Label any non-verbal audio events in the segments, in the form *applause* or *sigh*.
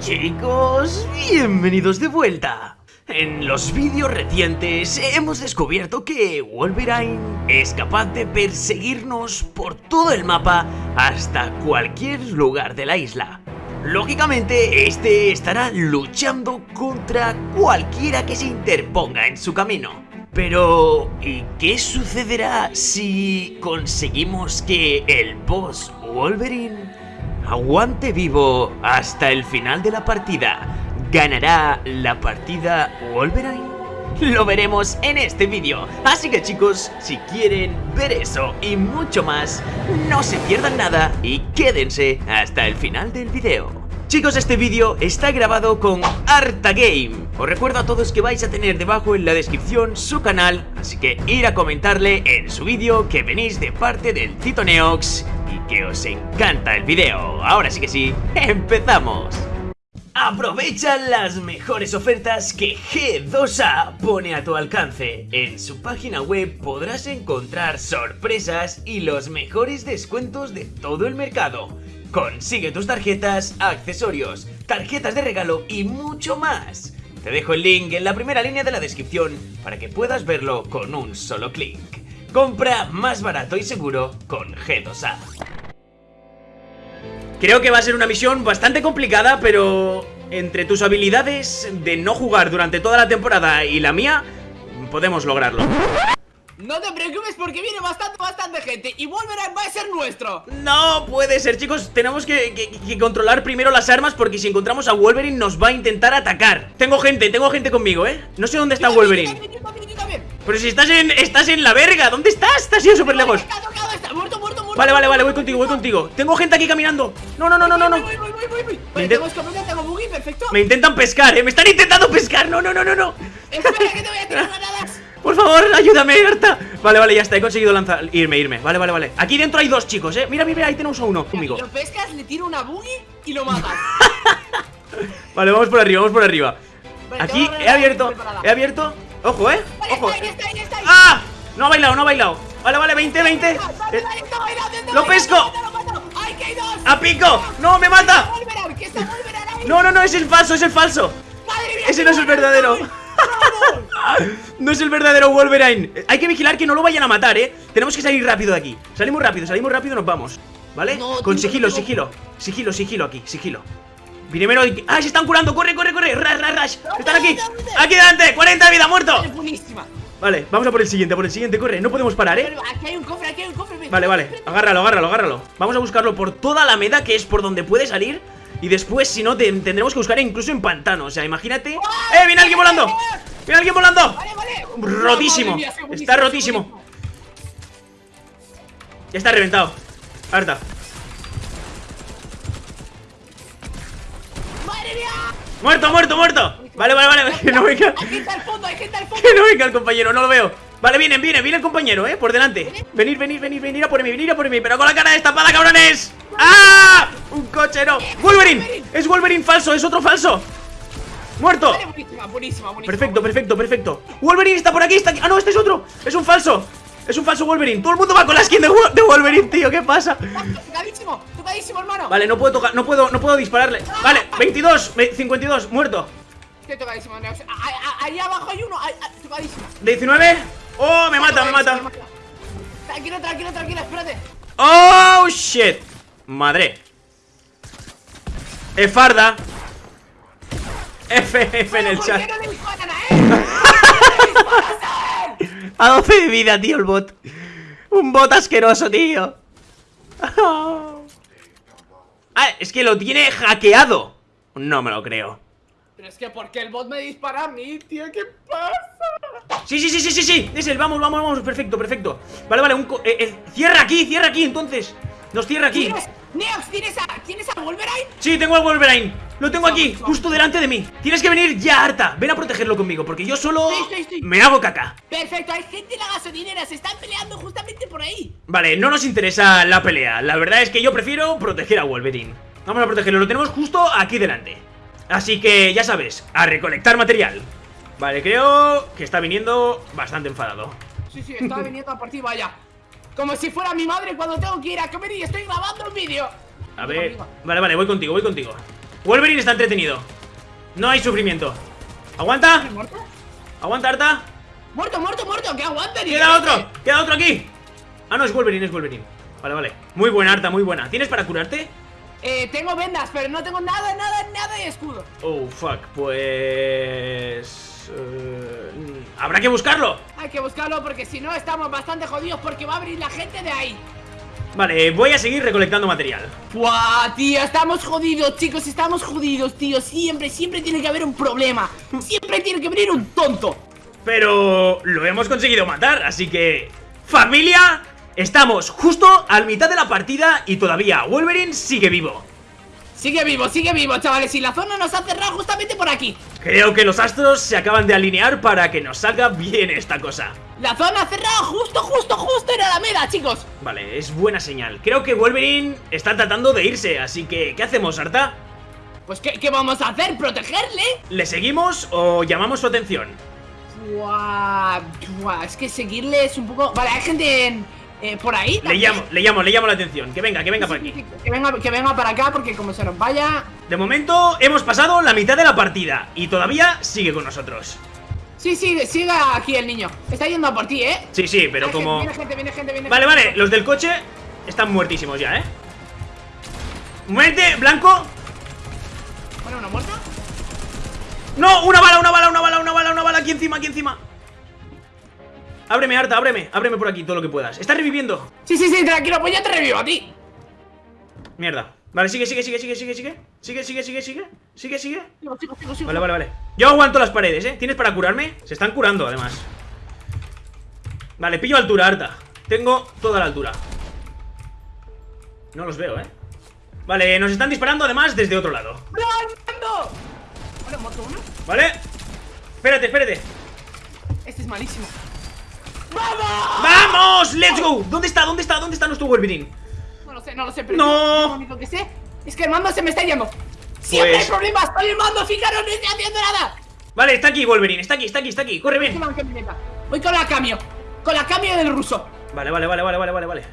Chicos, bienvenidos de vuelta. En los vídeos recientes hemos descubierto que Wolverine es capaz de perseguirnos por todo el mapa hasta cualquier lugar de la isla. Lógicamente, este estará luchando contra cualquiera que se interponga en su camino. Pero, ¿y qué sucederá si conseguimos que el boss Wolverine aguante vivo hasta el final de la partida? ¿Ganará la partida Wolverine? Lo veremos en este vídeo, así que chicos, si quieren ver eso y mucho más, no se pierdan nada y quédense hasta el final del vídeo. Chicos, este vídeo está grabado con Arta Game. Os recuerdo a todos que vais a tener debajo en la descripción su canal, así que ir a comentarle en su vídeo que venís de parte del Tito Neox que os encanta el vídeo. Ahora sí que sí, ¡empezamos! Aprovecha las mejores ofertas que G2A pone a tu alcance. En su página web podrás encontrar sorpresas y los mejores descuentos de todo el mercado. Consigue tus tarjetas, accesorios, tarjetas de regalo y mucho más. Te dejo el link en la primera línea de la descripción para que puedas verlo con un solo clic. Compra más barato y seguro con G2A. Creo que va a ser una misión bastante complicada, pero entre tus habilidades de no jugar durante toda la temporada y la mía, podemos lograrlo. No te preocupes porque viene bastante, bastante gente Y Wolverine va a ser nuestro No puede ser, chicos Tenemos que, controlar primero las armas Porque si encontramos a Wolverine nos va a intentar atacar Tengo gente, tengo gente conmigo, ¿eh? No sé dónde está Wolverine Pero si estás en, estás en la verga ¿Dónde estás? Estás sido súper lejos. Vale, vale, vale, voy contigo, voy contigo. Tengo gente aquí caminando. No, no, no, no, no, no. Me intentan pescar, eh Me están intentando pescar. No, no, no, no, no. Espera que te voy a tirar granadas. *laughs* Por favor, ayúdame, Arta. Vale, vale, ya está, he conseguido lanzar, irme, irme. Vale, vale, vale, aquí dentro hay dos chicos, eh Mira, mira, ahí tenemos a uno, conmigo. Lo pescas, le tiro una boogie y lo matas. *laughs* Vale, vamos por arriba, vamos por arriba. Aquí, he abierto, he abierto Ojo, eh, ojo. ¡Ah! No ha bailado, no ha bailado. Vale, vale, 20, 20 eh, ¡Lo pesco! ¡A pico! ¡No, me mata! No, no, no, es el falso, es el falso. Ese *laughs* no es el verdadero. no es el verdadero Wolverine Hay que vigilar que no lo vayan a matar, ¿eh? Tenemos que salir rápido de aquí. Salimos rápido, salimos rápido, nos vamos. ¿Vale? Con sigilo, sigilo. Sigilo, sigilo aquí, sigilo Primero... ¡Ah, se están curando! ¡Corre, corre, corre! ¡Rash, rash, rash! ¡Están aquí! ¡Aquí delante! ¡40 de vida, muerto! Vale, vamos a por el siguiente, por el siguiente, corre No podemos parar, ¿eh? Aquí hay un cofre, aquí hay un cofre Vale, vale, agárralo, agárralo, agárralo Vamos a buscarlo por toda la meda Que es por donde puede salir y después, si no, tendremos que buscar incluso en pantano O sea, imagínate ¡Eh, viene alguien volando! ¡Viene alguien volando! Rotísimo Está rotísimo Ya está reventado Harta ¡Muerto, muerto, muerto! Vale, vale, vale *laughs* Que no venga. Que no venga el compañero, no lo veo. Vale, viene, viene, viene el compañero, eh, por delante. Venir, venir, venir, venir a por mí, venir a por mí Pero con la cara destapada, cabrones. ¡Ah! Un coche, no. ¡Wolverine! Es Wolverine falso, es otro falso. ¡Muerto! Perfecto, perfecto, perfecto. Wolverine está por aquí, está aquí. Ah, no, este es otro. Es un falso. Es un falso Wolverine. Todo el mundo va con la skin de, Wolverine, tío ¿Qué pasa? Hermano. Vale, no puedo tocar, no puedo, no puedo dispararle. Vale, 22, 52, muerto. Estoy tocadísimo, Ahí abajo hay uno, tocadísimo. 19 Oh, me mata, me mata. Tranquilo, tranquilo, tranquilo, espérate. Oh, shit. Madre. Efarda F, F en el chat. A 12 *laughs* de vida, tío, el bot. Un bot asqueroso, tío *laughs* Ah, es que lo tiene hackeado. No me lo creo. Pero es que ¿por qué el bot me dispara a mí, tío? ¿Qué pasa? Sí, sí, sí, sí, sí, sí. Es el, vamos, vamos, vamos, perfecto, perfecto. Vale, vale, un eh, eh, cierra aquí, cierra aquí, entonces. Nos cierra aquí. Neox, ¿tienes a, ¿tienes a Wolverine? Sí, tengo a Wolverine Lo tengo aquí, justo delante de mí. Tienes que venir ya, Arta Ven a protegerlo conmigo Porque yo solo me hago caca. Perfecto, hay gente en la gasolinera Se están peleando justamente por ahí. Vale, no nos interesa la pelea. La verdad es que yo prefiero proteger a Wolverine. Vamos a protegerlo, lo tenemos justo aquí delante. Así que, ya sabes, a recolectar material. Vale, creo que está viniendo bastante enfadado. Sí, sí, está viniendo a partir, vaya. Como si fuera mi madre cuando tengo que ir a comer y estoy grabando un vídeo. A ver, vale, vale, voy contigo, voy contigo Wolverine está entretenido. No hay sufrimiento. ¿Aguanta? ¿Aguanta, Arta? Muerto, muerto, muerto, que aguanta ¡Queda que- otro! ¡Queda otro aquí! Ah, no, es Wolverine, es Wolverine. Vale, vale. Muy buena, Arta, muy buena. ¿Tienes para curarte? Eh, tengo vendas, pero no tengo nada, nada, nada de escudo. Oh, fuck. Pues... eh, Habrá que buscarlo. Hay que buscarlo porque si no estamos bastante jodidos porque va a abrir la gente de ahí. Vale, voy a seguir recolectando material. Buah, tío, estamos jodidos, chicos, estamos jodidos, tío. Siempre, siempre tiene que haber un problema. Siempre tiene que venir un tonto. Pero lo hemos conseguido matar, así que... ¡Familia! Estamos justo al mitad de la partida y todavía Wolverine sigue vivo. Sigue vivo, sigue vivo, chavales. Y la zona nos ha cerrado justamente por aquí. Creo que los astros se acaban de alinear para que nos salga bien esta cosa. La zona cerrada justo, justo, justo en Alameda, chicos. Vale, es buena señal. Creo que Wolverine está tratando de irse, así que ¿qué hacemos, Arta? Pues, ¿qué, qué vamos a hacer? ¿Protegerle? ¿Le seguimos o llamamos su atención? Buah, buah, es que seguirle es un poco... Vale, hay gente en, eh, por ahí. Le llamo, le llamo, le llamo la atención. Que venga, que venga por aquí. Que venga, que venga para acá porque como se nos vaya... De momento hemos pasado la mitad de la partida y todavía sigue con nosotros. Sí, sí, siga aquí el niño. Está yendo a por ti, ¿eh? Sí, sí, pero Hay como... gente, Viene gente, viene gente, viene Vale, gente. vale, los del coche están muertísimos ya, ¿eh? Muerte, blanco. Bueno, ¿una muerta? No, una bala, una bala, una bala, una bala, una bala Aquí encima, aquí encima Ábreme, Arta, ábreme, ábreme por aquí todo lo que puedas Está reviviendo Sí, sí, sí, tranquilo, pues yo te revivo a ti. Mierda Vale, sigue, sigue, sigue, sigue, sigue, sigue Sigue, sigue, sigue, sigue Sigue, sigue Sigo, sigo, sigo. Vale, vale, vale Yo aguanto las paredes, ¿eh? ¿Tienes para curarme? Se están curando, además Vale, pillo altura, Arta Tengo toda la altura No los veo, ¿eh? Vale, nos están disparando además desde otro lado ¡Brando! Vale, muerto uno. ¿Vale? Espérate, espérate Este es malísimo. ¡Vamos! ¡Vamos! ¡Let's go! ¿Dónde está? ¿Dónde está? ¿Dónde está nuestro Wolverine? No lo sé, no lo sé, pero No. yo lo único que sé es que el mando se me está yendo. Siempre Pues- hay problemas con el mando, fijaros, no estoy haciendo nada. Vale, está aquí Wolverine, está aquí, está aquí, está aquí Corre bien. Voy con la cambio. Con la cambio del ruso. Vale, vale, vale, vale, vale, vale, vale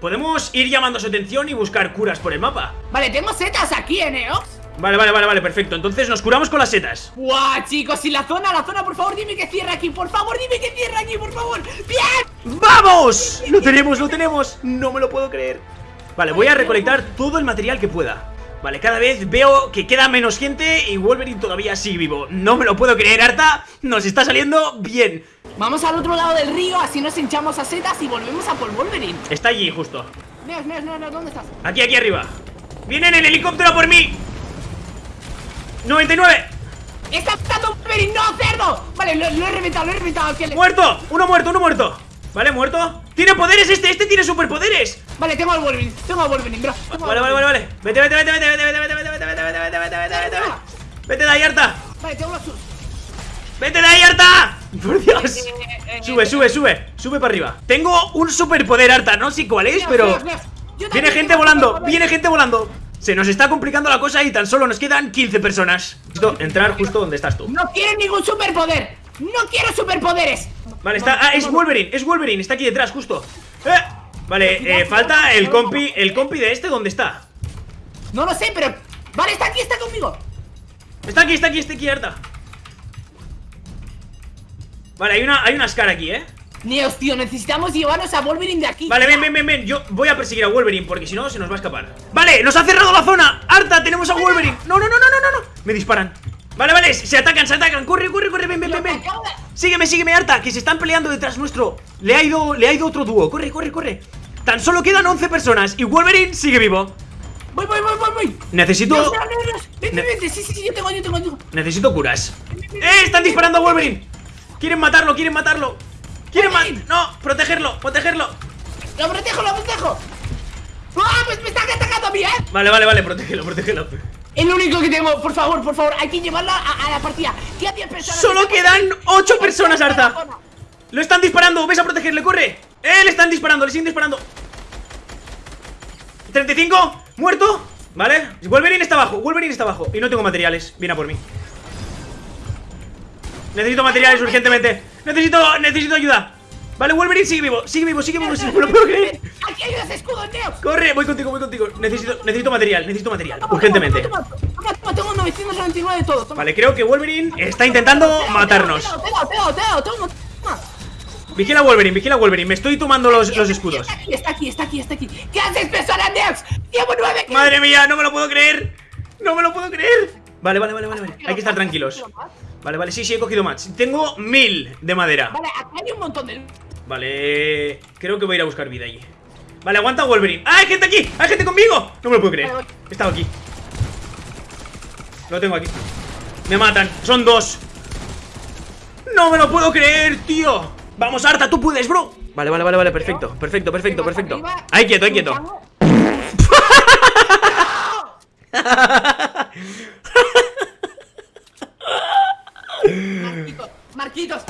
Podemos ir llamando su atención y buscar curas por el mapa Vale, tengo setas aquí, ¿eh, Neox? Vale, vale, vale, vale, perfecto Entonces nos curamos con las setas Buah, chicos, y la zona, la zona, por favor, dime que cierra aquí, por favor, dime que cierra aquí, por favor. ¡Bien! ¡Vamos! Lo tenemos, lo tenemos No me lo puedo creer Vale, voy a recolectar todo el material que pueda Vale, cada vez veo que queda menos gente y Wolverine todavía sigue vivo No me lo puedo creer, Arta Nos está saliendo bien Vamos al otro lado del río, así nos hinchamos a setas y volvemos a por Wolverine. Está allí, justo Neos, Neos, Neos, ¿dónde estás? Aquí, aquí arriba ¡Vienen en helicóptero por mí! ¡99! ¡Está matando Wolverine! ¡No, cerdo! Vale, lo, lo he reventado, lo he reventado. que le- ¡Muerto! ¡Uno muerto, uno muerto! ¿Vale, muerto? ¡Tiene poderes este! ¡Este tiene superpoderes! Vale, tengo al Wolverine, tengo al Wolverine, bro. tengo al Vale, vale, vale, vale Vete, vete, vete, vete, vete, vete, vete, vete, vete, vete, vete, vete, vete, vete, vete, vete Vete de ahí, Arta Vale, tengo los... ¡Vete de ahí, Arta! ¡Por Dios! Eh, eh, Sube, eh, sube, sube Sube para arriba Tengo un superpoder, Arta No sé cuál es, pero... Viene gente volando. Viene gente volando Se nos está complicando la cosa y tan solo nos quedan 15 personas Necesito entrar justo donde estás tú No quiero ningún superpoder. No quiero superpoderes. Vale, está. Ah, es Wolverine, es Wolverine, está aquí detrás, justo. ¡Eh! Vale, eh, falta el compi. El compi de este, ¿dónde está? No lo sé, pero... Vale, está aquí, está conmigo. Está aquí, está aquí, está aquí, Arta. Vale, hay una, hay una Scar aquí, ¿eh? Neos, tío, necesitamos llevarnos a Wolverine de aquí. Vale, ven, ven, ven, ven. Yo voy a perseguir a Wolverine porque si no se nos va a escapar. Vale, nos ha cerrado la zona. Arta, tenemos a Wolverine. No, no, no, no, no, no, no. Me disparan. Vale, vale, se atacan, se atacan. Corre, corre, corre, ven, ven, ven, ven. Sígueme, sígueme, Arta, que se están peleando detrás nuestro. Le ha ido, le ha ido otro dúo. Corre, corre, corre. Tan solo quedan 11 personas y Wolverine sigue vivo. Voy, voy, voy, voy, voy. Necesito. Vente, vente, sí, sí, sí, yo tengo, yo tengo, yo tengo. Necesito curas. ¡Eh! ¡Están disparando a Wolverine! Quieren matarlo, quieren matarlo. Wolverine. No, protegerlo, protegerlo. Lo protejo, lo protejo. ¡Ah! Pues me están atacando a mí, ¿eh? Vale, vale, vale, protégelo, protégelo. El único que tengo, por favor, por favor, hay que llevarlo a, a la partida. Queda 10 personas. Solo quedan ahí. 8 personas, zona. Lo están disparando, ves a protegerle, corre. ¡Eh! Le están disparando, le siguen disparando. 35, muerto. Vale, Wolverine está abajo, Wolverine está abajo. Y no tengo materiales, viene a por mí. Necesito materiales urgentemente. Necesito, necesito ayuda. Vale, Wolverine sigue vivo, sigue vivo, sigue vivo, sigue vivo, no puedo creer. Aquí hay unos escudos, Neos. Corre, voy contigo, voy contigo. Necesito, necesito material, necesito material, urgentemente. Toma, toma, toma, tengo 999 de todo. Vale, creo que Wolverine está intentando matarnos. Vigila Wolverine, vigila Wolverine. Me estoy tomando los, los escudos. Está aquí, está aquí, está aquí, está aquí. ¿Qué haces, persona, Neos? Llevo nueve. Madre mía, no me lo puedo creer. No me lo puedo creer. Vale, vale, vale. vale. Hay que estar tranquilos. Vale, vale, sí, sí, he cogido más. Tengo mil de madera. Vale, aquí hay un montón de... Vale, creo que voy a ir a buscar vida allí. Vale, aguanta Wolverine. ¡Ah, hay gente aquí! ¡Hay gente conmigo! No me lo puedo creer. He estado aquí. Lo tengo aquí. Me matan. Son dos. No me lo puedo creer, tío. Vamos, Arta, tú puedes, bro. Vale, vale, vale, vale. Perfecto, perfecto, perfecto, perfecto. Ahí quieto, ahí quieto. *laughs* *laughs* *laughs* taquitos.